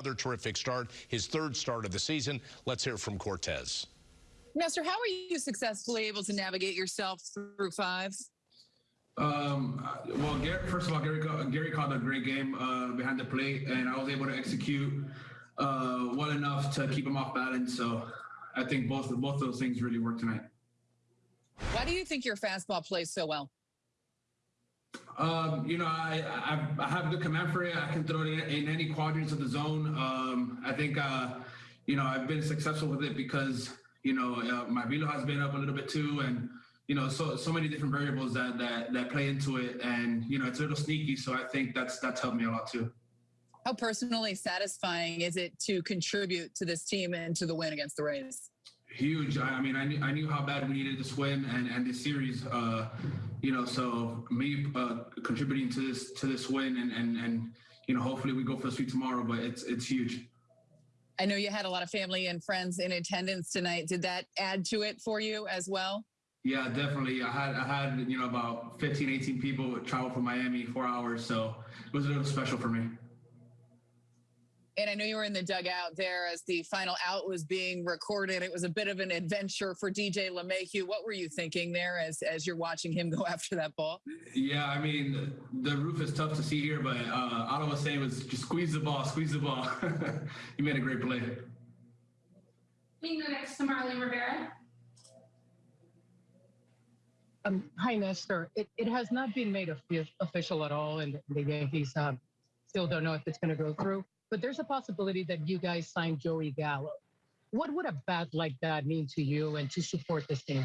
Another terrific start, his third start of the season. Let's hear from Cortes. Nestor, how are you successfully able to navigate yourself through five? Um, well, Gary, first of all, Gary, Gary called a great game uh, behind the plate, and I was able to execute uh, well enough to keep him off balance. So I think both both those things really worked tonight. Why do you think your fastball plays so well? Um, you know, I, I, I have good command for it. I can throw it in, in any quadrants of the zone. Um, I think, uh, you know, I've been successful with it because, you know, uh, my velo has been up a little bit too, and you know, so so many different variables that that that play into it, and you know, it's a little sneaky. So I think that's that's helped me a lot too. How personally satisfying is it to contribute to this team and to the win against the Rays? Huge. I, mean, I knew, I knew how bad we needed this win and, and this series. Uh, you know, so me uh, contributing to this to this win and, and and you know, hopefully we go for the sweep tomorrow. But it's it's huge. I know you had a lot of family and friends in attendance tonight. Did that add to it for you as well? Yeah, definitely. I had I had you know about 15, 18 people travel from Miami four hours, so it was a little special for me. And I know you were in the dugout there as the final out was being recorded. It was a bit of an adventure for DJ LeMahieu. What were you thinking there as as you're watching him go after that ball? Yeah, I mean the roof is tough to see here, but uh, all I was saying was just squeeze the ball, squeeze the ball. he made a great play. We go next to Marly Rivera. Um, hi, Nestor. It, it has not been made official at all, and the Yankees um, still don't know if it's going to go through. But there's a possibility that you guys sign Joey Gallo. What would a bat like that mean to you and to support this team?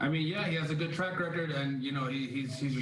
I mean, yeah, he has a good track record, and you know, he, he's he's